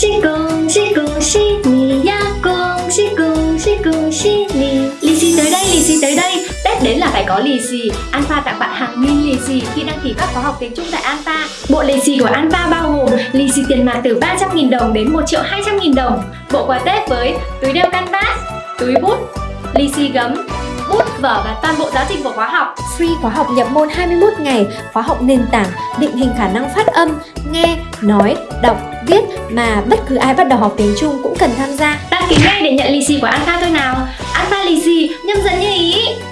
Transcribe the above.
喜恭喜恭喜你呀恭喜恭喜恭喜你Lì xì tới đây, lì xì tới đây Tết đến là phải có lì xì Alpha tặng bạn hàng nghìn lì xì khi đăng ký các khóa học tiếng Trung tại Alpha Bộ lì xì của Alpha bao gồm lì xì tiền mặt từ 300.000 đồng đến 1 triệu 200.000 đồng Bộ quà Tết với túi đeo canvas, túi bút, lì xì gấm, bút, vở và toàn bộ giáo trình của khóa học Free khóa học nhập môn 21 ngày, khóa học nền tảng, định hình khả năng phát âm, nghe, nói, đọc, viết mà bất cứ ai bắt đầu học tiếng Trung cũng cần tham gia. Đăng ký ngay để nhận lì xì của Alpha thôi nào